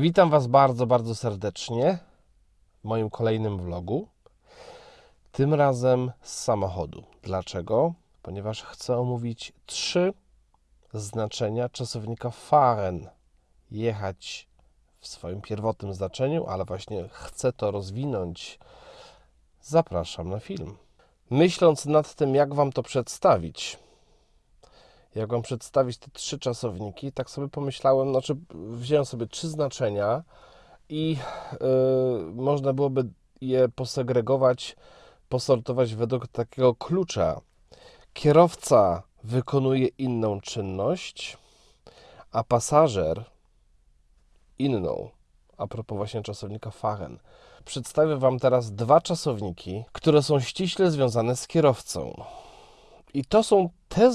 Witam Was bardzo, bardzo serdecznie w moim kolejnym vlogu. Tym razem z samochodu. Dlaczego? Ponieważ chcę omówić trzy znaczenia czasownika fahren. Jechać w swoim pierwotnym znaczeniu, ale właśnie chcę to rozwinąć. Zapraszam na film. Myśląc nad tym, jak Wam to przedstawić, jak Wam przedstawić te trzy czasowniki, tak sobie pomyślałem, znaczy wziąłem sobie trzy znaczenia i yy, można byłoby je posegregować, posortować według takiego klucza. Kierowca wykonuje inną czynność, a pasażer inną. A propos właśnie czasownika fahren. Przedstawię Wam teraz dwa czasowniki, które są ściśle związane z kierowcą. I to są te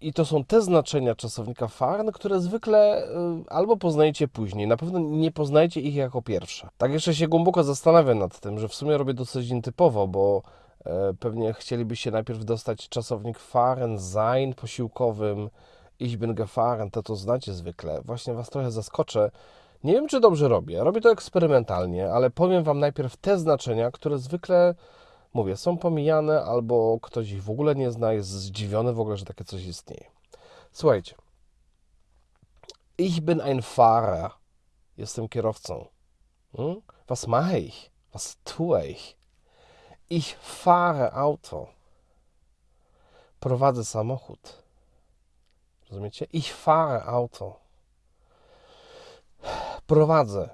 i to są te znaczenia czasownika fahren, które zwykle y, albo poznajecie później, na pewno nie poznajecie ich jako pierwsze. Tak jeszcze się głęboko zastanawiam nad tym, że w sumie robię dosyć nietypowo, bo e, pewnie chcielibyście najpierw dostać czasownik fahren, sein posiłkowym, ich bin gefahren, to to znacie zwykle. Właśnie Was trochę zaskoczę. Nie wiem, czy dobrze robię. Robię to eksperymentalnie, ale powiem Wam najpierw te znaczenia, które zwykle mówię, są pomijane albo ktoś ich w ogóle nie zna, jest zdziwiony w ogóle, że takie coś istnieje. Słuchajcie. Ich bin ein Fahrer. Jestem kierowcą. Hm? Was mache ich? Was tue ich? Ich fahre Auto. Prowadzę samochód. Rozumiecie? Ich fahre Auto. Prowadzę.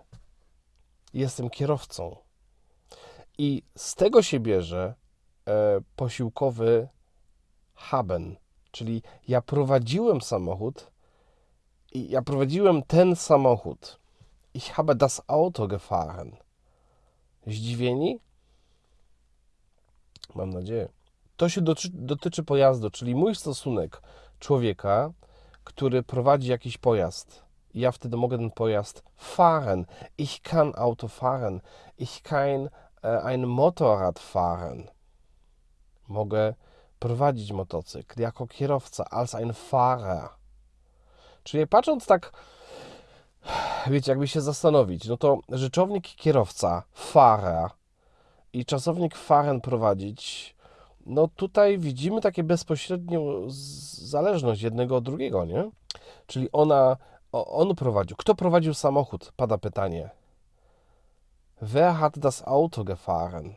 Jestem kierowcą. I z tego się bierze e, posiłkowy haben, czyli ja prowadziłem samochód i ja prowadziłem ten samochód. Ich habe das Auto gefahren. Zdziwieni? Mam nadzieję. To się dotyczy, dotyczy pojazdu, czyli mój stosunek człowieka, który prowadzi jakiś pojazd. Ja wtedy mogę ten pojazd fahren. Ich kann Auto fahren. Ich E, ein Motorrad fahren. Mogę prowadzić motocykl jako kierowca, als ein Fahrer. Czyli patrząc tak, wiecie, jakby się zastanowić, no to rzeczownik kierowca, Fahrer i czasownik fahren prowadzić, no tutaj widzimy takie bezpośrednią zależność jednego od drugiego, nie? Czyli ona, on prowadził. Kto prowadził samochód? Pada pytanie. Wer hat das Auto gefahren?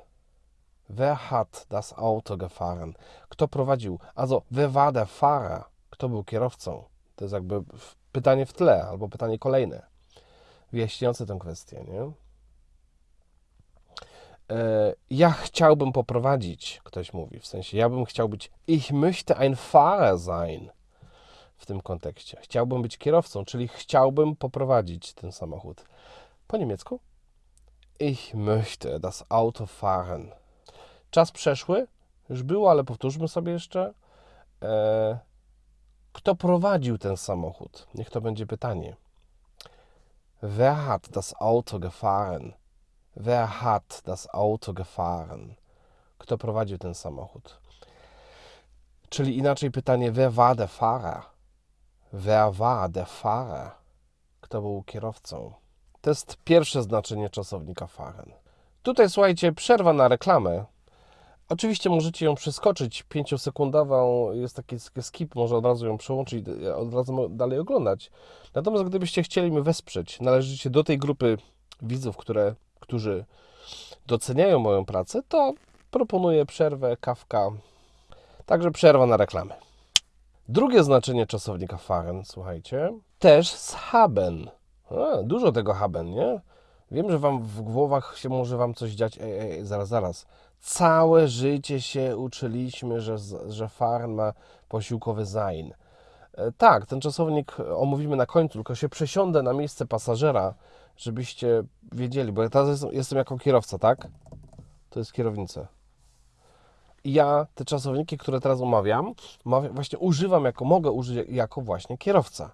Wer hat das Auto gefahren? Kto prowadził? Also, wer war der Fahrer? Kto był kierowcą? To jest jakby pytanie w tle, albo pytanie kolejne, wyjaśniające tę kwestię, nie? E, ja chciałbym poprowadzić, ktoś mówi, w sensie ja bym chciał być, ich möchte ein Fahrer sein w tym kontekście. Chciałbym być kierowcą, czyli chciałbym poprowadzić ten samochód. Po niemiecku? Ich möchte das Auto fahren. Czas przeszły, już było, ale powtórzmy sobie jeszcze. E, kto prowadził ten samochód? Niech to będzie pytanie. Wer hat das Auto gefahren? Wer hat das Auto gefahren? Kto prowadził ten samochód? Czyli inaczej pytanie, wer war der Fahrer? Wer war der Fahrer? Kto był kierowcą? To jest pierwsze znaczenie czasownika fahren. Tutaj słuchajcie, przerwa na reklamę. Oczywiście możecie ją przeskoczyć, pięciosekundową, jest taki skip, może od razu ją przełączyć, od razu dalej oglądać. Natomiast gdybyście chcieli mnie wesprzeć, należycie do tej grupy widzów, które, którzy doceniają moją pracę, to proponuję przerwę, kawka, także przerwa na reklamę. Drugie znaczenie czasownika fahren, słuchajcie, też z haben. A, dużo tego haben, nie? Wiem, że wam w głowach się może wam coś dziać. Ej, ej, zaraz, zaraz. Całe życie się uczyliśmy, że, że farn ma posiłkowy zain. E, tak, ten czasownik omówimy na końcu, tylko się przesiądę na miejsce pasażera, żebyście wiedzieli, bo ja teraz jestem, jestem jako kierowca, tak? To jest kierownica. I ja te czasowniki, które teraz omawiam, właśnie używam jako, mogę użyć jako właśnie kierowca.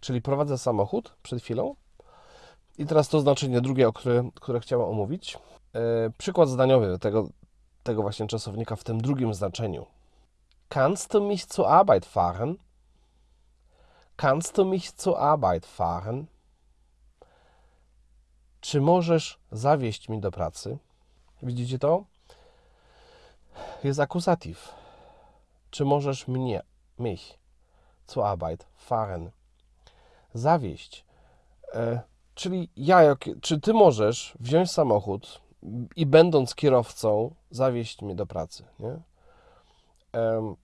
Czyli prowadzę samochód przed chwilą. I teraz to znaczenie drugie, o które, które chciałem omówić. E, przykład zdaniowy tego, tego właśnie czasownika w tym drugim znaczeniu. Kannst du mich zur Arbeit fahren? Kannst du mich zur Arbeit fahren? Czy możesz zawieźć mi do pracy? Widzicie to? Jest akusatyw. Czy możesz mnie, mich, zur Arbeit fahren? Zawieźć. E, czyli ja, jak, czy ty możesz wziąć samochód i będąc kierowcą, zawieźć mnie do pracy, nie? Em,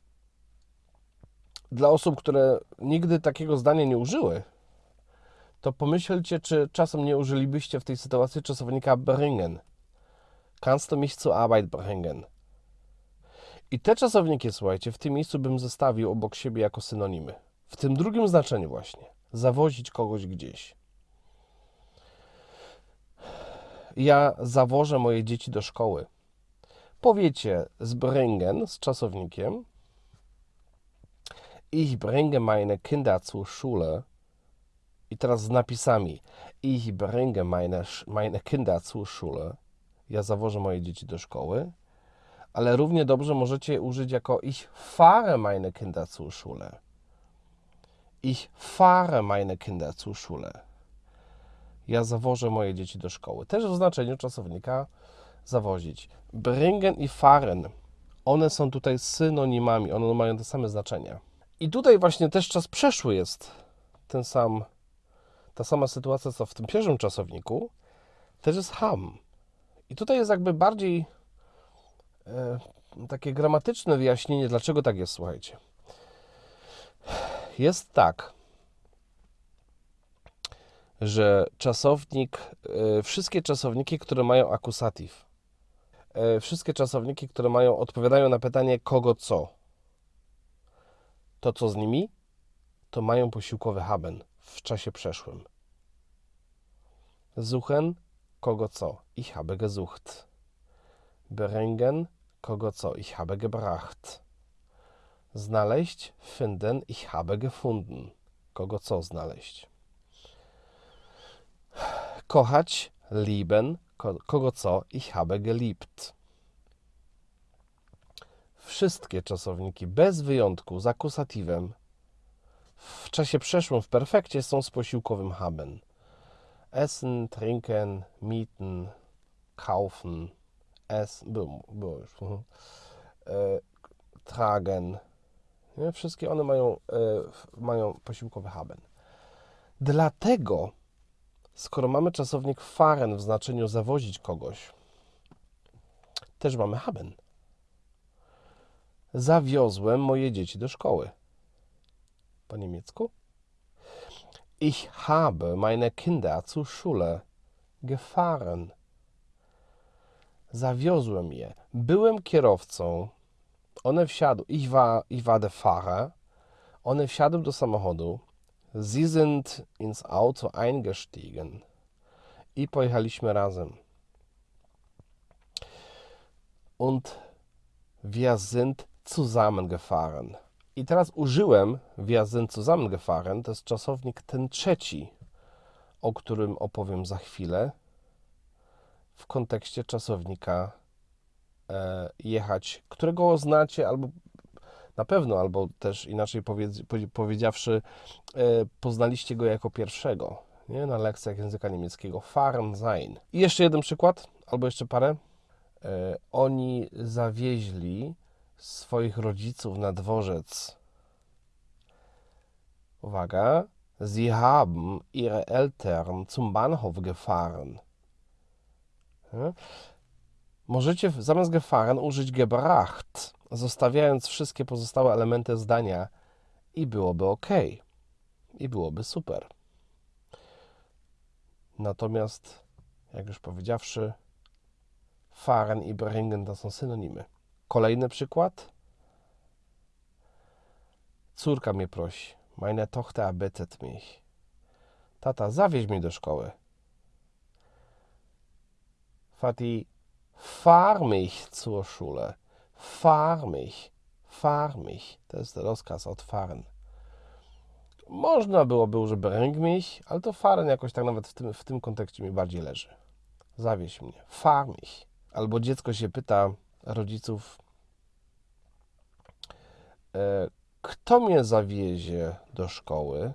dla osób, które nigdy takiego zdania nie użyły, to pomyślcie, czy czasem nie użylibyście w tej sytuacji czasownika bringen. Kannst du mich zur Arbeit bringen? I te czasowniki, słuchajcie, w tym miejscu bym zestawił obok siebie jako synonimy. W tym drugim znaczeniu właśnie. Zawozić kogoś gdzieś. Ja zawożę moje dzieci do szkoły. Powiecie z bringen, z czasownikiem. Ich bringe meine Kinder zur Schule. I teraz z napisami. Ich bringe meine, meine Kinder zur Schule. Ja zawożę moje dzieci do szkoły. Ale równie dobrze możecie użyć jako ich fahre meine Kinder zur Schule. Ich fahre meine Kinder zur Schule. Ja zawożę moje dzieci do szkoły. Też w znaczeniu czasownika zawozić. Bringen i fahren. One są tutaj synonimami, one mają te same znaczenia. I tutaj właśnie też czas przeszły jest ten sam, ta sama sytuacja, co w tym pierwszym czasowniku, też jest ham. I tutaj jest jakby bardziej e, takie gramatyczne wyjaśnienie, dlaczego tak jest, słuchajcie. Jest tak, że czasownik, e, wszystkie czasowniki, które mają akusatyw, e, wszystkie czasowniki, które mają, odpowiadają na pytanie kogo co, to co z nimi, to mają posiłkowy haben w czasie przeszłym. Suchen, kogo co, ich habe gesucht. Bringen, kogo co, ich habe gebracht. Znaleźć, finden, ich habe gefunden. Kogo co znaleźć. Kochać, lieben, kogo co, ich habe geliebt. Wszystkie czasowniki, bez wyjątku, z akusatywem, w czasie przeszłym, w perfekcie są z posiłkowym haben. Essen, trinken, mieten, kaufen, es, było, było już, e, tragen. Nie? Wszystkie one mają, e, mają posiłkowy haben. Dlatego, skoro mamy czasownik fahren w znaczeniu zawozić kogoś, też mamy haben. Zawiozłem moje dzieci do szkoły. Po niemiecku? Ich habe meine Kinder zur Schule gefahren. Zawiozłem je. Byłem kierowcą. One wsiadły. Ich war, ich war der Fahrer. One wsiadły do samochodu. Sie sind ins Auto eingestiegen. I pojechaliśmy razem. Und wir sind zusammengefahren. I teraz użyłem wir sind zusammengefahren. To jest czasownik ten trzeci, o którym opowiem za chwilę w kontekście czasownika jechać, którego znacie albo na pewno, albo też inaczej powiedz, powiedziawszy, e, poznaliście go jako pierwszego nie? na lekcjach języka niemieckiego. Fahren sein. I jeszcze jeden przykład, albo jeszcze parę. E, oni zawieźli swoich rodziców na dworzec. Uwaga. Sie haben ihre Eltern zum Bahnhof gefahren. Możecie zamiast gefahren użyć gebracht, zostawiając wszystkie pozostałe elementy zdania i byłoby ok. I byłoby super. Natomiast, jak już powiedziawszy, fahren i bringen to są synonimy. Kolejny przykład. Córka mnie prosi. Meine Tochter bittet mich. Tata, zawieź mnie do szkoły. Vati, fahr mich zur Schule. Fahr mich. Fahr mich. To jest rozkaz od fahren. Można byłoby użyć bring mich, ale to fahren jakoś tak nawet w tym, w tym kontekście mi bardziej leży. Zawieź mnie. Fahr mich. Albo dziecko się pyta rodziców, e, kto mnie zawiezie do szkoły?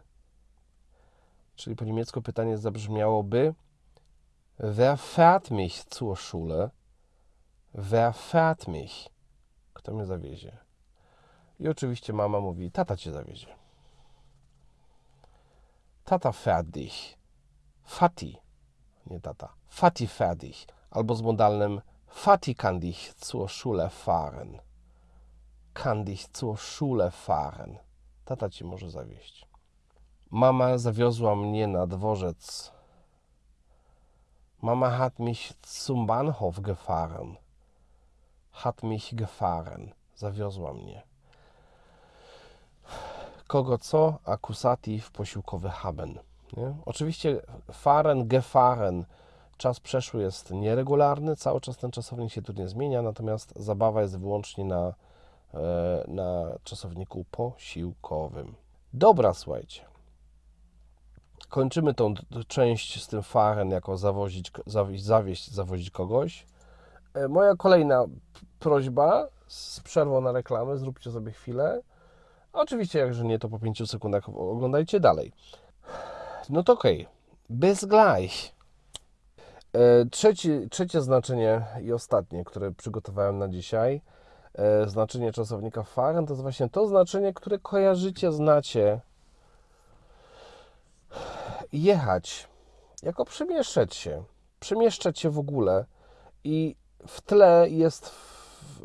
Czyli po niemiecku pytanie zabrzmiałoby Wer fährt mich zur Schule? Wer fährt mich? Kto mnie zawiezie? I oczywiście mama mówi, tata cię zawiezie. Tata fährt dich. Fati, nie tata. Fati fährt dich. Albo z modalnym Fati kann dich zur Schule fahren. Kann dich zur Schule fahren. Tata ci może zawieźć. Mama zawiozła mnie na dworzec. Mama hat mich zum Bahnhof gefahren. Hat mich gefahren. Zawiozła mnie. Kogo co? Akusativ posiłkowy haben. Nie? Oczywiście fahren, gefahren. Czas przeszły jest nieregularny, cały czas ten czasownik się tu nie zmienia, natomiast zabawa jest wyłącznie na, e, na czasowniku posiłkowym. Dobra, słuchajcie. Kończymy tą część z tym fahren jako zawozić, zawieźć, zawieźć, zawozić kogoś. E, Moja kolejna prośba z przerwą na reklamę, zróbcie sobie chwilę. Oczywiście, jakże nie, to po 5 sekundach oglądajcie dalej. No to okej. Bis gleich. E, Trzeci, trzecie znaczenie i ostatnie, które przygotowałem na dzisiaj, e, znaczenie czasownika fahren, to jest właśnie to znaczenie, które kojarzycie, znacie. Jechać, jako przemieszczać się, przemieszczać się w ogóle i w tle jest,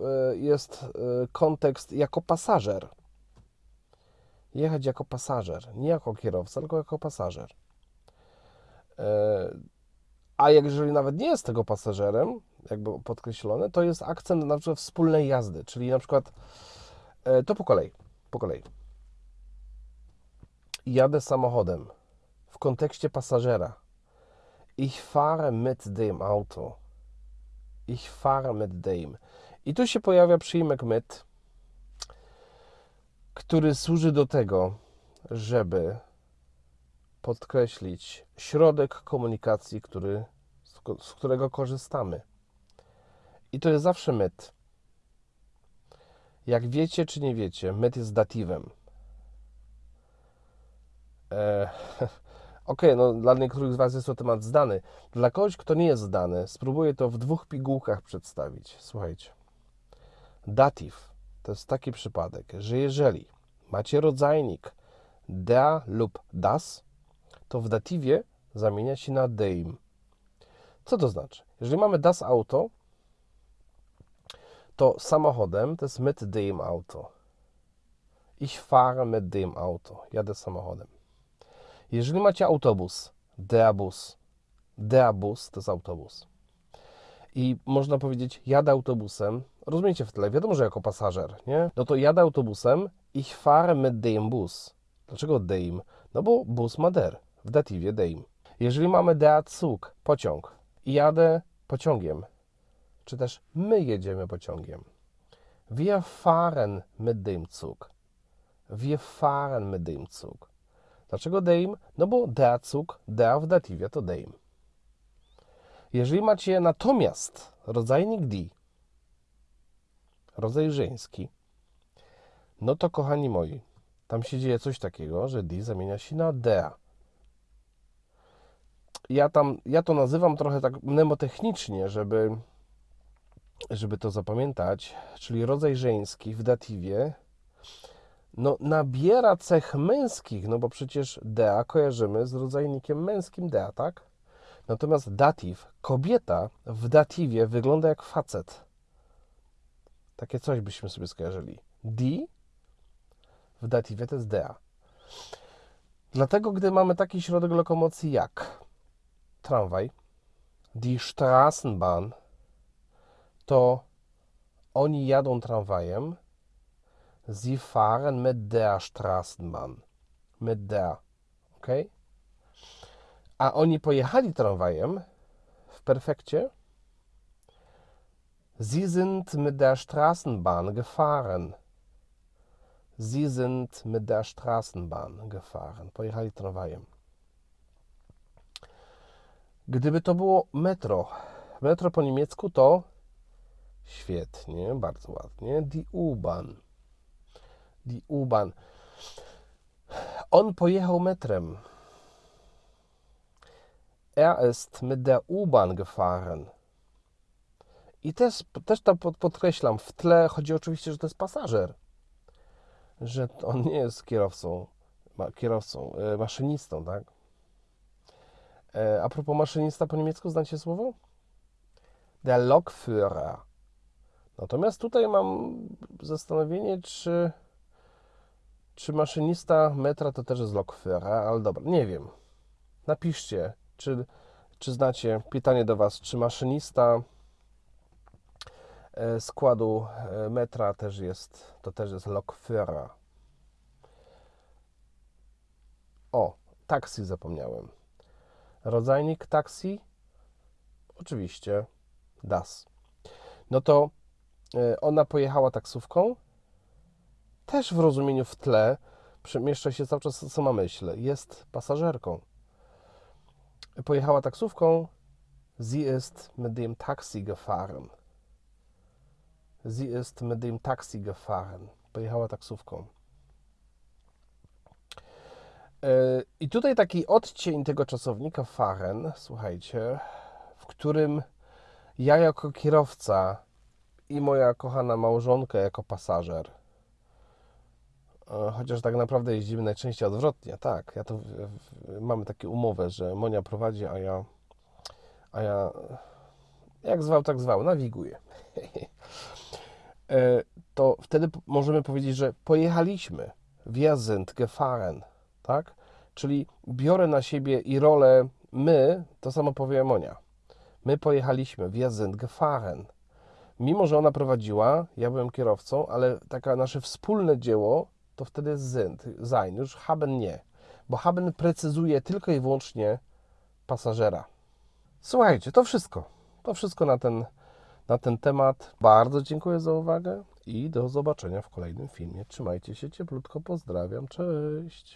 e, jest e, kontekst jako pasażer. Jechać jako pasażer, nie jako kierowca, tylko jako pasażer. E, A jak jeżeli nawet nie jest tego pasażerem, jakby podkreślone, to jest akcent na przykład wspólnej jazdy, czyli na przykład to po kolei, po kolei. Jadę samochodem w kontekście pasażera. Ich fahre mit dem Auto. Ich fahre mit dem. I tu się pojawia przyjmek mit, który służy do tego, żeby podkreślić środek komunikacji, który, z którego korzystamy. I to jest zawsze myt. Jak wiecie czy nie wiecie, myt jest datywem. E, Okej, no dla niektórych z Was jest to temat zdany. Dla kogoś, kto nie jest zdany, spróbuję to w dwóch pigułkach przedstawić. Słuchajcie. Datyw to jest taki przypadek, że jeżeli macie rodzajnik der lub das, to w datywie zamienia się na dem. Co to znaczy? Jeżeli mamy das Auto, to samochodem to jest mit dem Auto. Ich fahre mit dem Auto. Jadę samochodem. Jeżeli macie autobus, der Bus. Der Bus to jest autobus. I można powiedzieć, jadę autobusem. Rozumiecie w tle, wiadomo, że jako pasażer, nie? No to jadę autobusem, ich fahre mit dem Bus. Dlaczego dem? No bo bus ma der, w datywie dem. Jeżeli mamy der Zug, pociąg, i jadę pociągiem, czy też my jedziemy pociągiem. Wir fahren mit dem Zug. Wir fahren mit dem Zug. Dlaczego dem? No bo der Zug, der w datywie to dem. Jeżeli macie natomiast rodzajnik die, rodzaj żeński, no to kochani moi, tam się dzieje coś takiego, że die zamienia się na der. Ja tam, ja to nazywam trochę tak mnemotechnicznie, żeby, żeby to zapamiętać, czyli rodzaj żeński w datywie, no nabiera cech męskich, no bo przecież dea kojarzymy z rodzajnikiem męskim dea, tak? Natomiast datyw, kobieta w datywie wygląda jak facet. Takie coś byśmy sobie skojarzyli. Die w datywie to jest dea. Dlatego, gdy mamy taki środek lokomocji jak tramwaj, die Straßenbahn, to oni jadą tramwajem, sie fahren mit der Straßenbahn. Mit der. Ok? A oni pojechali tramwajem w perfekcie. Sie sind mit der Straßenbahn gefahren. Sie sind mit der Straßenbahn gefahren. Pojechali tramwajem. Gdyby to było metro, metro po niemiecku to świetnie, bardzo ładnie, die U-Bahn. Die U-Bahn. On pojechał metrem. Er ist mit der U-Bahn gefahren. I też, też to pod- podkreślam, w tle chodzi oczywiście, że to jest pasażer. Że on nie jest kierowcą, kierowcą, e, maszynistą, tak? E, a propos maszynista po niemiecku, znacie słowo? Der Lokführer. Natomiast tutaj mam zastanowienie, czy, czy maszynista metra to też jest Lokführer, ale dobra, nie wiem. Napiszcie, czy, czy znacie, pytanie do Was, czy maszynista e, składu e, metra też jest, to też jest Lokführer. O, taksi zapomniałem. Rodzajnik taksi? Oczywiście das. No to e, ona pojechała taksówką. Też w rozumieniu w tle przemieszcza się cały czas sama myśl. Jest pasażerką. Pojechała taksówką. Sie ist mit dem Taxi gefahren. Sie ist mit dem Taxi gefahren. Pojechała taksówką. E, I tutaj taki odcień tego czasownika fahren, słuchajcie, w którym ja jako kierowca i moja kochana małżonka jako pasażer, chociaż tak naprawdę jeździmy najczęściej odwrotnie, tak, ja to mamy takie umowę, że Monia prowadzi, a ja, a ja jak zwał, tak zwał, nawiguję. E, to wtedy możemy powiedzieć, że pojechaliśmy, wir sind gefahren, tak? Czyli biorę na siebie i rolę my, to samo powie Monia. My pojechaliśmy, wir sind gefahren. Mimo, że ona prowadziła, ja byłem kierowcą, ale taka nasze wspólne dzieło to wtedy jest sind, sein, już haben nie. Bo haben precyzuje tylko i wyłącznie pasażera. Słuchajcie, to wszystko. To wszystko na ten, na ten temat. Bardzo dziękuję za uwagę i do zobaczenia w kolejnym filmie. Trzymajcie się cieplutko, pozdrawiam, cześć.